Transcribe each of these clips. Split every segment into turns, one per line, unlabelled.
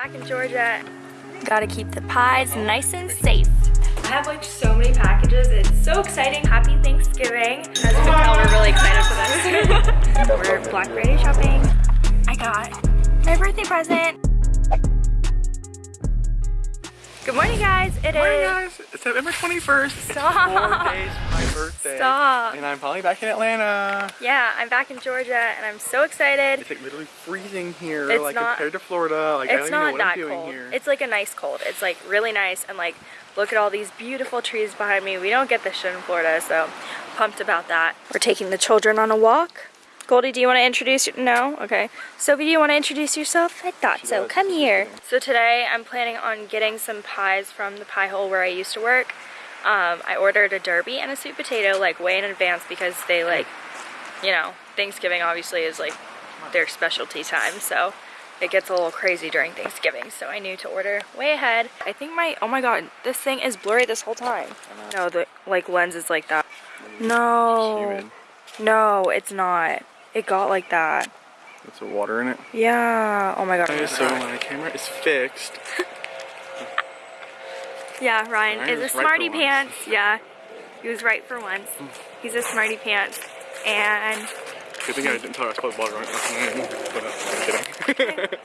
Back in Georgia, gotta keep the pies nice and safe. I have like so many packages. It's so exciting. Happy Thanksgiving. As you can tell, we're really excited for this. we're Black Friday shopping. I got my birthday present. Good morning, guys. It
morning,
is-
guys. It's September 21st.
Stop.
It's four days my birthday.
Stop.
And I'm finally back in Atlanta.
Yeah, I'm back in Georgia and I'm so excited.
It's like literally freezing here,
It's
like
not-
compared to Florida. Like I don't
It's
even know
not
what
that
I'm doing
cold.
here.
It's like a nice cold. It's like really nice and like look at all these beautiful trees behind me. We don't get this shit in Florida, so pumped about that. We're taking the children on a walk. Goldie, do you want to introduce your- No? Okay. Sophie, do you want to introduce yourself? I thought so. Come here. So today I'm planning on getting some pies from the pie hole where I used to work. Um, I ordered a derby and a sweet potato like way in advance because they like, you know, Thanksgiving obviously is like their specialty time. So it gets a little crazy during Thanksgiving, so I knew to order way ahead. I think my, oh my god, this thing is blurry this whole time. No, the like lens is like that. No, no, it's not. It got like that.
With some water in it.
Yeah, oh my god.
Okay, so my camera is fixed.
Yeah, Ryan
Ryan
is a
was right
smarty
once.
pants. Yeah, he was right for once. He's a smarty pants. And
Good thing I didn't tell her I was supposed to vlog right But uh, I'm kidding.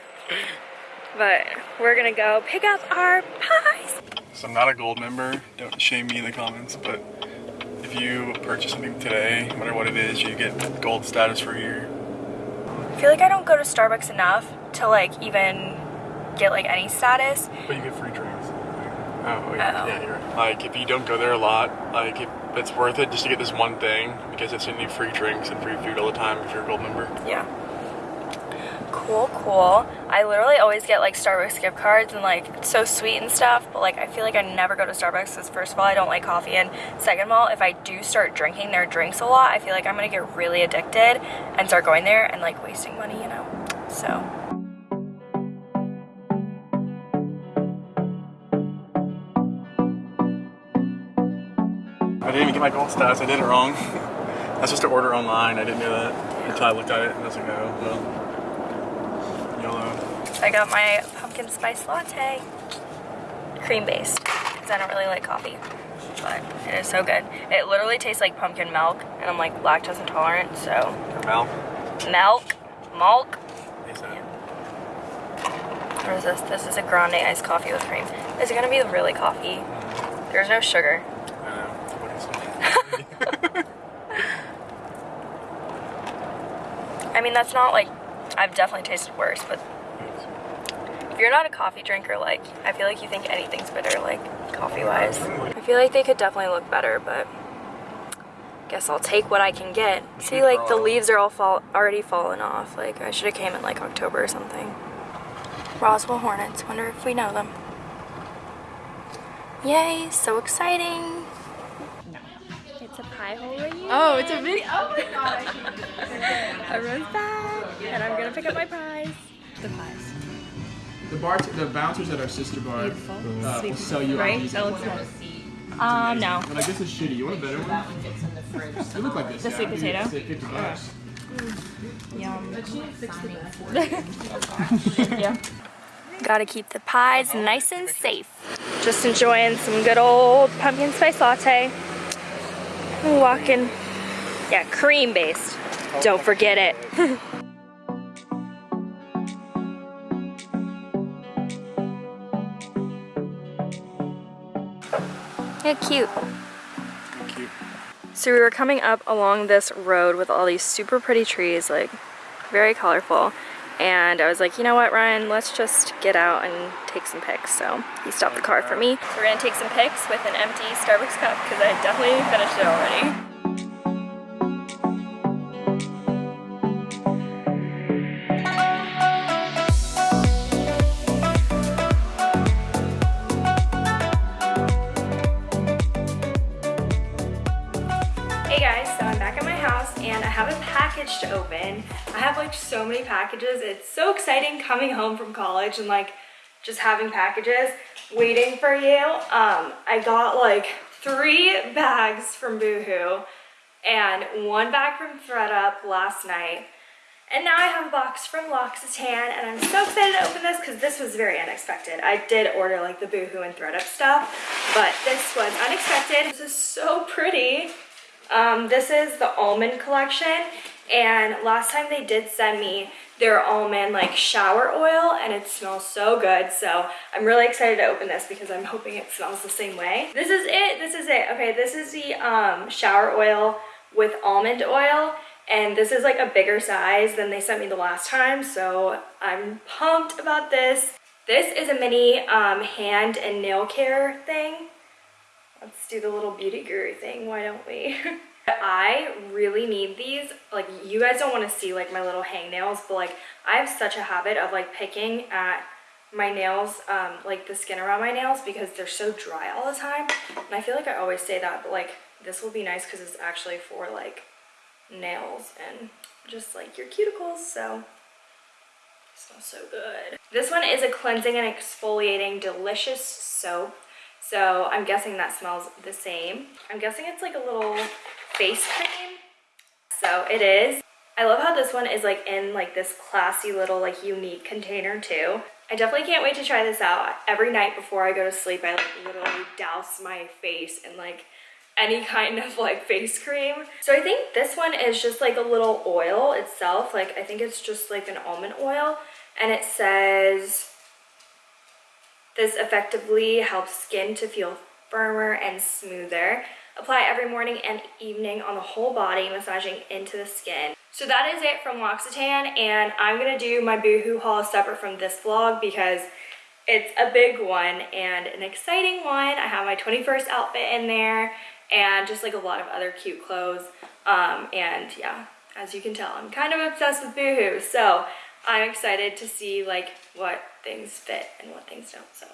But we're gonna go pick up our pies.
so I'm not a gold member. Don't shame me in the comments. But if you purchase something today, no matter what it is, you get gold status for a year.
I feel like I don't go to Starbucks enough to like even get like any status.
But you get free drinks. Oh, wait,
Oh.
yeah, you're right. Like, if you don't go there a lot, like, if it's worth it just to get this one thing because it's gonna need free drinks and free food all the time if you're a gold member.
Yeah. Cool, cool. I literally always get like Starbucks gift cards and like it's so sweet and stuff, but like I feel like I never go to Starbucks because first of all I don't like coffee and second of all if I do start drinking their drinks a lot, I feel like I'm gonna get really addicted and start going there and like wasting money, you know. So
I didn't even get my gold status. I did it wrong. Was supposed to order online. I didn't know that until I looked at it and I was like, oh, well.
I got my pumpkin spice latte, cream based, because I don't really like coffee, but it is so good. It literally tastes like pumpkin milk, and I'm like lactose intolerant, so milk, milk.
He said.
What is this? This is a grande iced coffee with cream. Is it gonna be really coffee? Mm-hmm. There's no sugar.
I know. What he said.
I mean, that's not like, I've definitely tasted worse, but if you're not a coffee drinker, like, I feel like you think anything's bitter, like, coffee-wise. I feel like they could definitely look better, but guess I'll take what I can get. See, like, the leaves are all fall already fallen off. Like, I should have came in, like, October or something. Roswell Hornets. Wonder if we know them. Yay, so exciting. It's a pie hole reunion.
Oh, it's a video. Oh my god.
Everyone's back, and I'm gonna pick up my prize.
the pies.
The bar, the bouncers at our sister bar uh, will sell you
Right?
IDs.
That looks nice.
Um, no.
But like this is shitty. You want a better one? They look like this.
The
yeah.
sweet
I'd
potato?
Say fifty bucks.
Yum. yeah. Gotta keep the pies nice and safe. Just enjoying some good old pumpkin spice latte. Walking, yeah, cream based. Don't forget it. cute.
Cute.
So we were coming up along this road with all these super pretty trees, like very colorful. And I was like, you know what, Ryan, let's just get out and take some pics. So he stopped the car for me. So we're gonna take some pics with an empty Starbucks cup because I definitely finished it already. Open. I have like so many packages. It's so exciting coming home from college and like just having packages waiting for you. Um, I got like three bags from Boohoo and one bag from thredUP last night And now I have a box from L'Occitane and I'm so excited to open this because this was very unexpected. I did order like the Boohoo and thredUP stuff, but this was unexpected. This is so pretty. Um, this is the almond collection and last time they did send me their almond like shower oil and it smells so good. So i'm really excited to open this because i'm hoping it smells the same way. This is it. This is it. Okay this is the um, shower oil with almond oil. And this is like a bigger size than they sent me the last time. So i'm pumped about this. This is a mini um, hand and nail care thing. Let's do the little beauty guru thing. Why don't we I really need these. Like, you guys don't want to see, like, my little hangnails, but, like, I have such a habit of, like, picking at my nails, um, like, the skin around my nails because they're so dry all the time. And I feel like I always say that, but, like, this will be nice because it's actually for, like, nails and just, like, your cuticles, so... Smells so good. This one is a cleansing and exfoliating delicious soap. So I'm guessing that smells the same. I'm guessing it's like a little face cream. So it is. I love how this one is like in like this classy little like unique container too. I definitely can't wait to try this out. Every night before I go to sleep, I like literally douse my face in like any kind of like face cream. So I think this one is just like a little oil itself. Like I think it's just like an almond oil and it says this effectively helps skin to feel firmer and smoother. Apply every morning and evening on the whole body, massaging into the skin. So that is it from L'Occitane, and I'm gonna do my Boohoo haul separate from this vlog because it's a big one and an exciting one. I have my 21st outfit in there and just like a lot of other cute clothes. Um, and yeah, as you can tell, I'm kind of obsessed with Boohoo. So I'm excited to see like what things fit and what things don't. So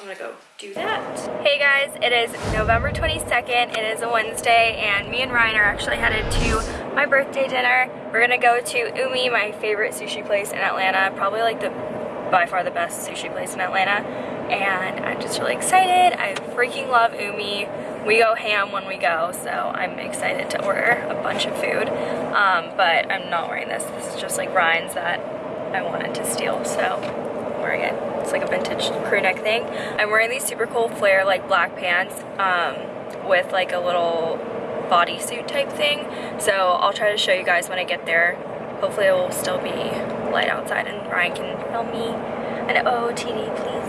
I'm gonna go do that. Hey guys, it is November 22nd. It is a Wednesday and me and Ryan are actually headed to my birthday dinner. We're gonna go to Umi, my favorite sushi place in Atlanta. Probably like the, by far the best sushi place in Atlanta. And I'm just really excited. I freaking love Umi. We go ham when we go, so I'm excited to order a bunch of food. Um, but I'm not wearing this. This is just like Ryan's that I wanted to steal, so wearing it. It's like a vintage crew neck thing. I'm wearing these super cool flare like black pants um, with like a little bodysuit type thing. So I'll try to show you guys when I get there. Hopefully it will still be light outside and Ryan can film me an OOTD please.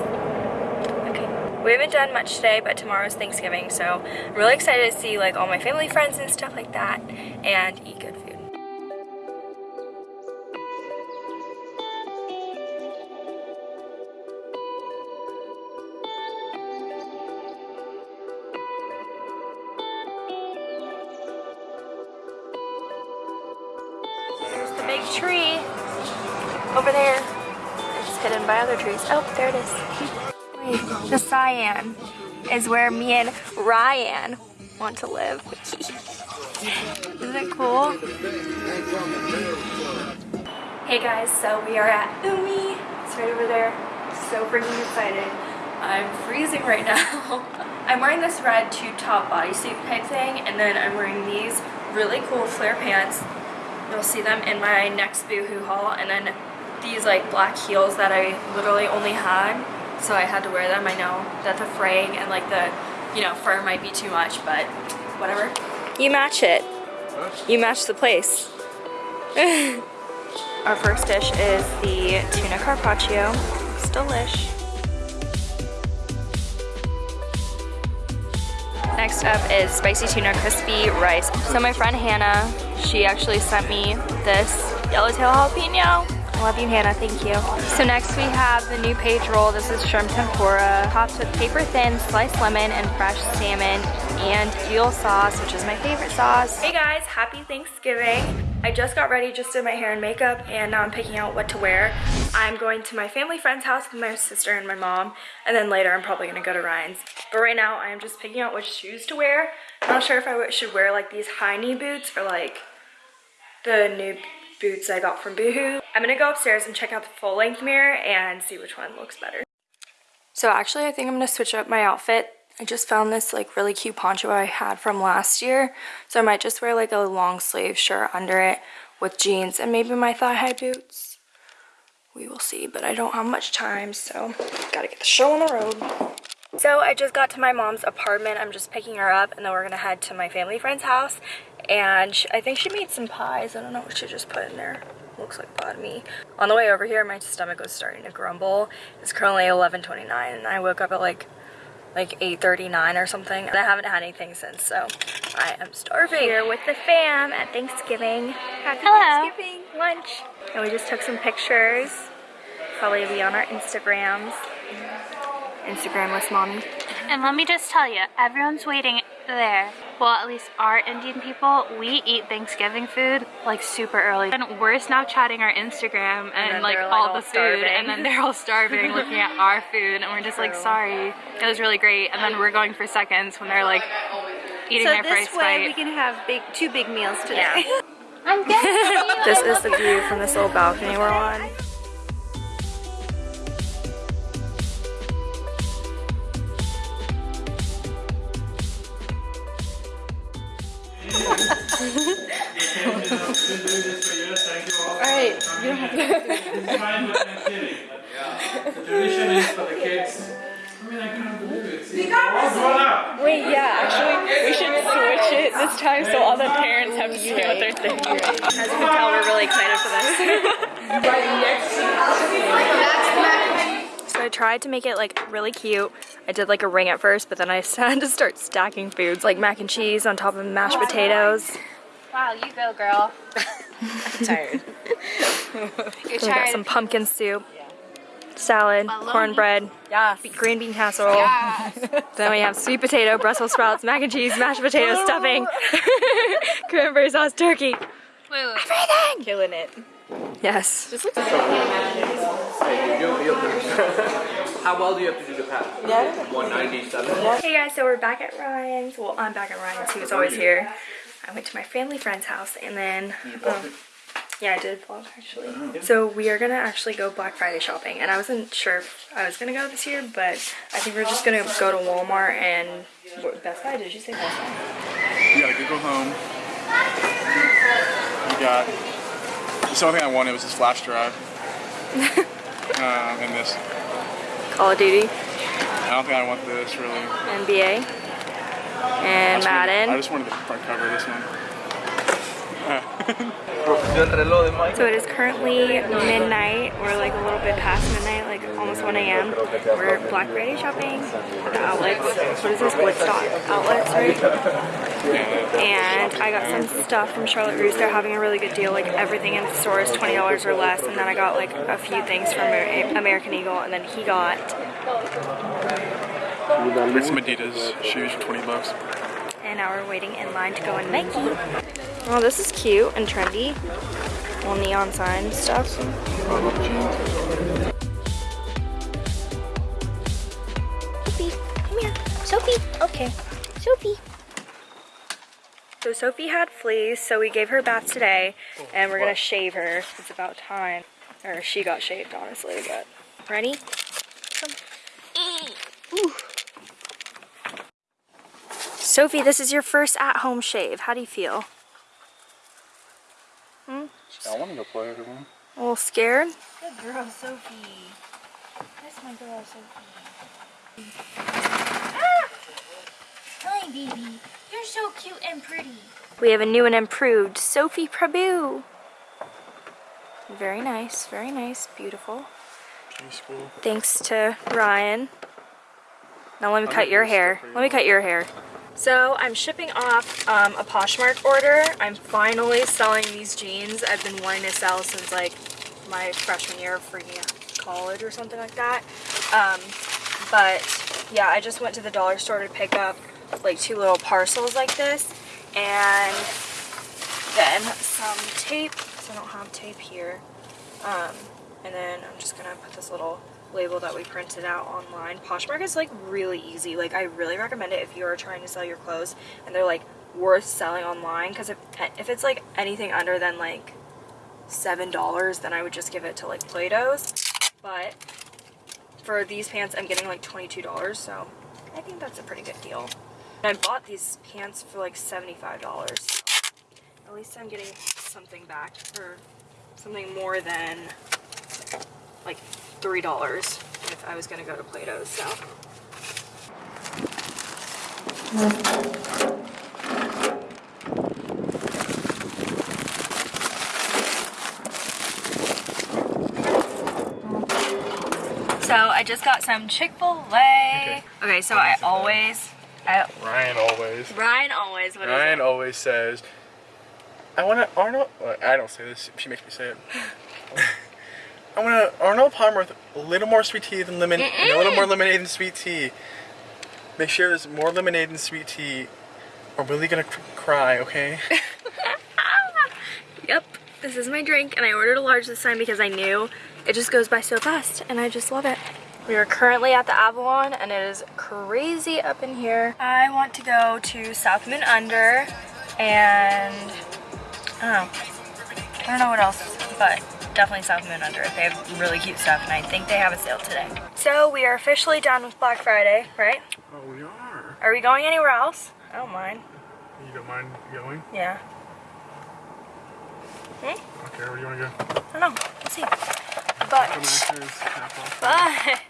Okay. We haven't done much today, but tomorrow's Thanksgiving, so I'm really excited to see like all my family friends and stuff like that and eat good food. Trees. Oh, there it is. The cyan is where me and Ryan want to live. Isn't it cool? Hey guys, so we are at Umi. It's right over there. So freaking excited. I'm freezing right now. I'm wearing this red tube top bodysuit type thing and then I'm wearing these really cool flare pants You'll see them in my next Boohoo haul. And then these like black heels that I literally only had. So I had to wear them. I know that the fraying and like the, you know, fur might be too much, but whatever. You match it. You match the place. Our first dish is the tuna carpaccio. It's delish. Next up is spicy tuna crispy rice. So my friend Hannah, she actually sent me this yellowtail jalapeno. Love you, Hannah. Thank you. So next we have the new page roll. This is shrimp tempura, topped with paper thin, sliced lemon, and fresh salmon, and eel sauce, which is my favorite sauce. Hey guys, happy Thanksgiving. I just got ready, just did my hair and makeup, and now I'm picking out what to wear. I'm going to my family friend's house with my sister and my mom, and then later I'm probably gonna go to Ryan's. But right now, I'm just picking out which shoes to wear. I'm not sure if I should wear like these high knee boots or like the new boots I got from Boohoo. I'm gonna go upstairs and check out the full length mirror and see which one looks better. So actually, I think I'm gonna switch up my outfit. I just found this like really cute poncho I had from last year. So I might just wear like a long sleeve shirt under it with jeans and maybe my thigh-high boots. We will see, but I don't have much time, so gotta get the show on the road. So I just got to my mom's apartment. I'm just picking her up, and then we're gonna head to my family friend's house. And sh I think she made some pies. I don't know what she just put in there. Looks like banh mi. On the way over here, my stomach was starting to grumble. It's currently 11:29, and I woke up at like like 8.39 or something and I haven't had anything since so I am starving. Here with the fam at Thanksgiving. Happy
Hello.
Thanksgiving lunch. And we just took some pictures. Probably be on our Instagrams. Instagramless mommy.
And let me just tell you, everyone's waiting there. Well, at least our Indian people, we eat Thanksgiving food like super early. And we're Snapchatting our Instagram and,
then
like
like,
all
all
the food,
starving.
and then they're all starving looking at our food, and we're just like, sorry. It was really great. And then we're going for seconds when they're like eating
So
their
this
first
way
bite.
we can have big two big meals today.
Yeah.
I'm good.
This is the view from this little balcony we're on.
You don't have to.
Tradition is for the kids. I mean, I can't believe it.
Wait, yeah, actually, we should switch it this time so all the parents have to say what they're. As you can tell, we're really excited for this. so I tried to make it like really cute. I did like a ring at first, but then I had to start stacking foods like mac and cheese on top of mashed potatoes.
Wow, you go, girl.
I'm tired.
You're
We got some pumpkin soup, salad,
Bologna.
cornbread, be- green bean casserole. Then we have sweet potato, Brussels sprouts, mac and cheese, mashed potato stuffing, cranberry sauce, turkey.
Wait, wait.
Killing it.
Yes.
How well do you have to do the path? Yeah. 197.
Hey guys, so we're back at Ryan's. Well, I'm back at Ryan's. He was always here. I went to my family friend's house and then, um, yeah, I did vlog actually. So we are gonna actually go Black Friday shopping, and I wasn't sure if I was gonna go this year, but I think we're just gonna go to Walmart and Best Buy. Did you say Best Buy?
You got a Google Home. You got. The only thing I wanted was this flash drive. um, and this.
Call of Duty,
I don't think I want this really.
NBA, and
I just wanted- I just wanted the front cover this one.
So it is currently midnight. We're like a little bit past midnight, like almost 1 a.m. We're Black Friday shopping. At the outlets. What is this? Woodstock outlets, right? And I got some stuff from Charlotte Russe. They're having a really good deal. Like everything in the store is $20 or less. And then I got like a few things from American Eagle. And then he got,
It's some Adidas shoes for 20 bucks.
And now we're waiting in line to go in Nike. Oh, this is cute and trendy. Little neon sign stuff. Sophie, come here. Sophie, okay. Sophie. So Sophie had fleas, so we gave her baths today, and we're gonna shave her. It's about time. Or she got shaved, honestly, but. Ready? Come. Ooh. Sophie, this is your first at-home shave. How do you feel? Hmm?
I want to go play with everyone.
A little scared?
Good girl, Sophie. That's my girl, Sophie.
Hi, baby. You're so cute and pretty.
We have a new and improved Sophie Prabhu. Very nice, very nice, beautiful.
G-School.
Thanks to Ryan. Now let me
I
cut your hair. Let me cut your hair. So I'm shipping off um, a Poshmark order. I'm finally selling these jeans. I've been wanting to sell since like my freshman year of freaking college or something like that. Um, but yeah, I just went to the dollar store to pick up like two little parcels like this and then some tape because I don't have tape here. Um, and then I'm just gonna put this little label that we printed out online. Poshmark is like really easy. Like I really recommend it if you are trying to sell your clothes and they're like worth selling online because if if it's like anything under than like seven dollars then I would just give it to like Plato's. But for these pants I'm getting like $22 so I think that's a pretty good deal. And I bought these pants for like $75. At least I'm getting something back for something more than like three dollars if I was gonna go to Plato's. So So I just got some Chick-fil-A. Okay, so I always, I,
Ryan always.
Ryan always, what
Ryan always says, I want to Arnold. I don't say this. She makes me say it. I want to Arnold Palmer with a little more sweet tea than lemon, and a little more lemonade than sweet tea. Make sure there's more lemonade than sweet tea, or we're really gonna cry. Okay.
Yep, this is my drink, and I ordered a large this time because I knew it just goes by so fast, and I just love it. We are currently at the Avalon, and it is crazy up in here. I want to go to South Moon Under, and I don't know. I don't know what else, but definitely South Moon Under. They have really cute stuff, and I think they have a sale today. So we are officially done with Black Friday, right?
oh, we are.
Are we going anywhere else? I don't mind.
You don't mind going?
Yeah. Hmm?
Okay, where do you want to go?
I don't know. We'll see. But.
Masters, half off.
But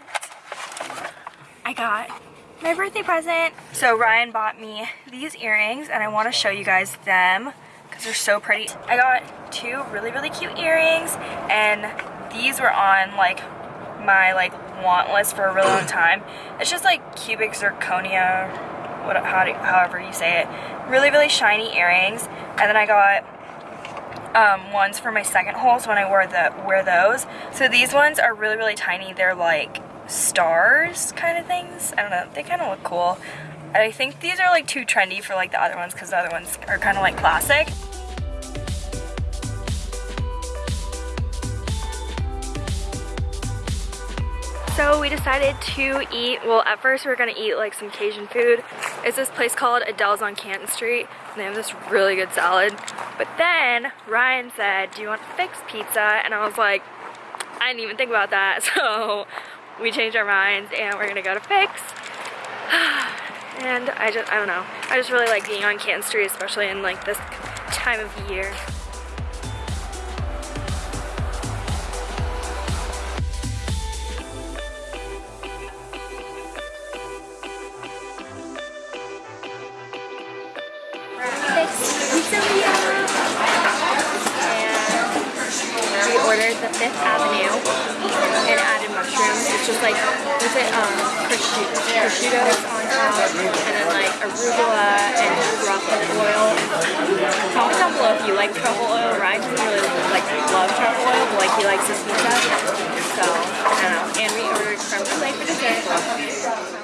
I got my birthday present. So Ryan bought me these earrings and I want to show you guys them because they're so pretty. I got two really, really cute earrings and these were on like my like want list for a really long time. It's just like cubic zirconia, what, how do, however you say it. Really, really shiny earrings. And then I got um, ones for my second holes when I wear the wear those. So these ones are really really tiny. They're like stars kind of things. I don't know. They kind of look cool. And I think these are like too trendy for like the other ones because the other ones are kind of like classic. So we decided to eat, well at first we were gonna eat like some Cajun food. It's this place called Adele's on Canton Street and they have this really good salad. But then Ryan said, do you want fixed pizza? And I was like, I didn't even think about that. So we changed our minds and we're gonna go to Fix. And I just, I don't know. I just really like being on Canton Street, especially in like this time of year. the Fifth Avenue and added mushrooms. It's just like, what's it, um, prosciutto, top, and then like arugula and truffle oil. Comment down below if you like truffle oil. Ryan doesn't really like love truffle oil, but like he likes this pizza. So, I don't know. And we ordered creme brulee for dessert.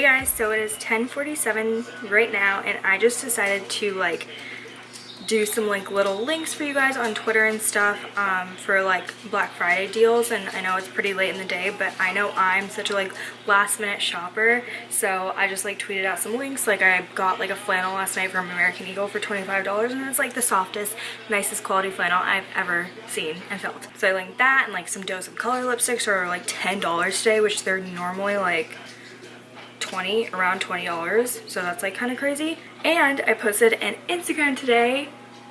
Hey guys, so it is 10:47 right now and I just decided to like do some like little links for you guys on Twitter and stuff um, for like Black Friday deals and I know it's pretty late in the day but I know I'm such a like last minute shopper so I just like tweeted out some links. Like I got like a flannel last night from American Eagle for $25 and it's like the softest nicest quality flannel I've ever seen and felt. So I linked that and like some Dose of Color lipsticks are like $10 today which they're normally like 20 around $20 so that's like kind of crazy. And I posted an Instagram today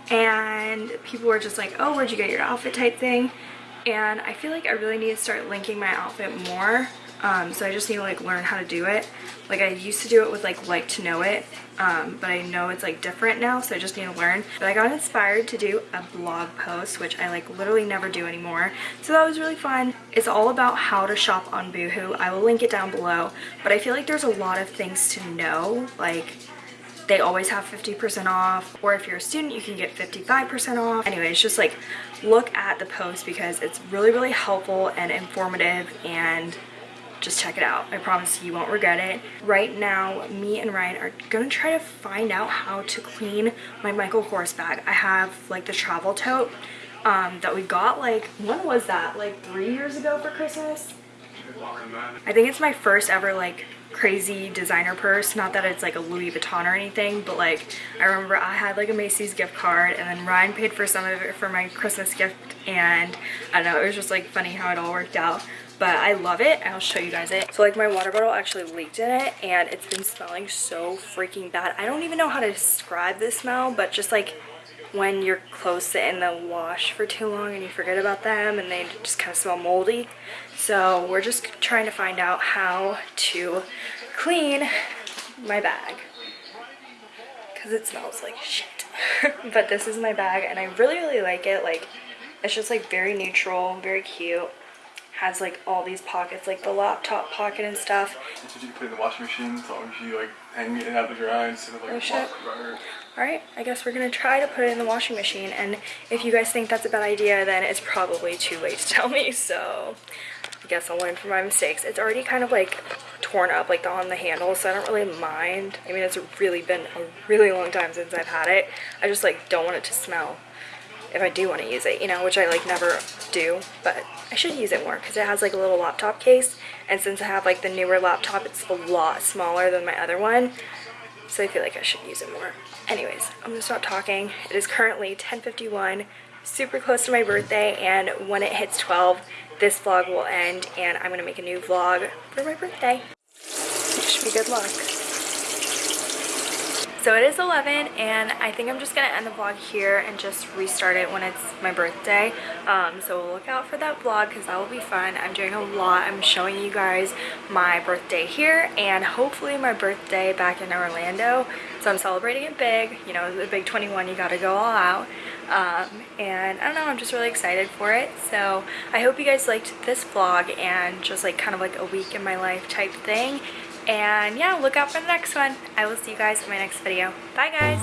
and people were just like oh where'd you get your outfit? type thing. And I feel like I really need to start linking my outfit more um, so I just need to like learn how to do it. Like I used to do it with like like to know it um, but I know it's like different now so I just need to learn. But I got inspired to do a blog post which I like literally never do anymore. So that was really fun. It's all about how to shop on Boohoo. I will link it down below. But I feel like there's a lot of things to know like they always have 50% off or if you're a student you can get 55% off. Anyways just like look at the post because it's really really helpful and informative and just check it out. I promise you won't regret it. Right now me and ryan are gonna try to find out how to clean my michael kors bag. I have like the travel tote um, that we got like when was that? Like three years ago for christmas? I think it's my first ever like crazy designer purse. Not that it's like a Louis Vuitton or anything, but like I remember I had like a Macy's gift card and then Ryan paid for some of it for my Christmas gift and I don't know, it was just like funny how it all worked out. But I love it. I'll show you guys it. So like my water bottle actually leaked in it and it's been smelling so freaking bad. I don't even know how to describe the smell, but just like when your clothes sit in the wash for too long and you forget about them and they just kind of smell moldy. So we're just trying to find out how to clean my bag because it smells like shit. but this is my bag and I really, really like it. Like it's just like very neutral, very cute. Has like all these pockets, like the laptop pocket and stuff.
That's what you can put in the washing machine as long as you like hang it out to dry instead of like
Oh, shit.
walk around.
Alright, I guess we're gonna try to put it in the washing machine and if you guys think that's a bad idea then it's probably too late to tell me so I guess I'll learn from my mistakes. It's already kind of like torn up like on the handle so I don't really mind. I mean it's really been a really long time since I've had it. I just like don't want it to smell if I do want to use it, you know, which I like never do, but I should use it more because it has like a little laptop case and since I have like the newer laptop it's a lot smaller than my other one so I feel like I should use it more. Anyways, I'm gonna stop talking. It is currently 10.51, super close to my birthday, and when it hits 12, this vlog will end, and I'm gonna make a new vlog for my birthday. Wish me good luck. So it is 11 and I think I'm just gonna end the vlog here and just restart it when it's my birthday. Um, so look out for that vlog because that will be fun. I'm doing a lot. I'm showing you guys my birthday here and hopefully my birthday back in Orlando. So I'm celebrating it big. You know, the big 21, you gotta go all out. Um, and I don't know, I'm just really excited for it. So I hope you guys liked this vlog and just like kind of like a week in my life type thing. And yeah, look out for the next one. I will see you guys in my next video. Bye guys.